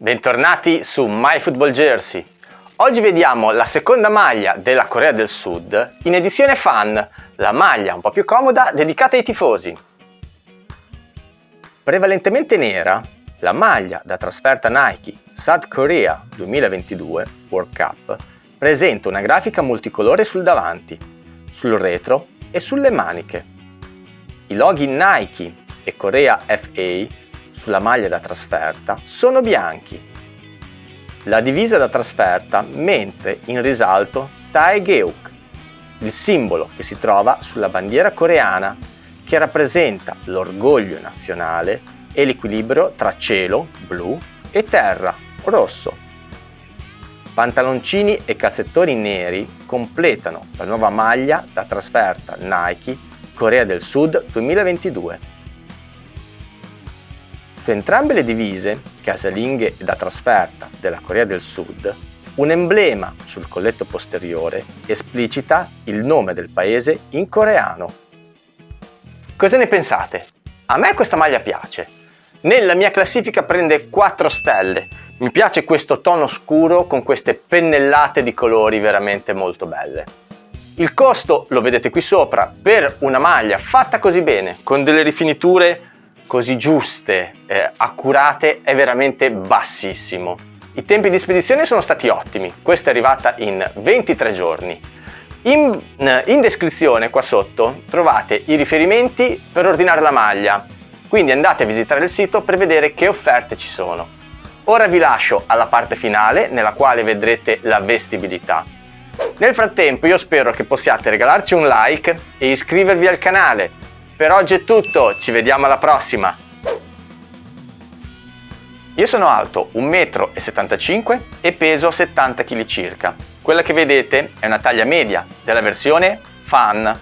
Bentornati su My Football Jersey. Oggi vediamo la seconda maglia della Corea del Sud in edizione fan, la maglia un po' più comoda dedicata ai tifosi. Prevalentemente nera, la maglia da trasferta Nike South Korea 2022 World Cup presenta una grafica multicolore sul davanti, sul retro e sulle maniche. I loghi Nike e Korea FA sulla maglia da trasferta sono bianchi. La divisa da trasferta mette in risalto Taegeuk, il simbolo che si trova sulla bandiera coreana che rappresenta l'orgoglio nazionale e l'equilibrio tra cielo, blu, e terra, rosso. Pantaloncini e calzettoni neri completano la nuova maglia da trasferta Nike Corea del Sud 2022. Su entrambe le divise, casalinghe e da trasferta della Corea del Sud, un emblema sul colletto posteriore esplicita il nome del paese in coreano. Cosa ne pensate? A me questa maglia piace. Nella mia classifica prende 4 stelle. Mi piace questo tono scuro con queste pennellate di colori veramente molto belle. Il costo lo vedete qui sopra per una maglia fatta così bene, con delle rifiniture così giuste, eh, accurate, è veramente bassissimo. I tempi di spedizione sono stati ottimi, questa è arrivata in 23 giorni. In, eh, in descrizione qua sotto trovate i riferimenti per ordinare la maglia, quindi andate a visitare il sito per vedere che offerte ci sono. Ora vi lascio alla parte finale nella quale vedrete la vestibilità. Nel frattempo io spero che possiate regalarci un like e iscrivervi al canale per oggi è tutto, ci vediamo alla prossima! Io sono alto 1,75 m e peso 70 kg circa. Quella che vedete è una taglia media della versione Fan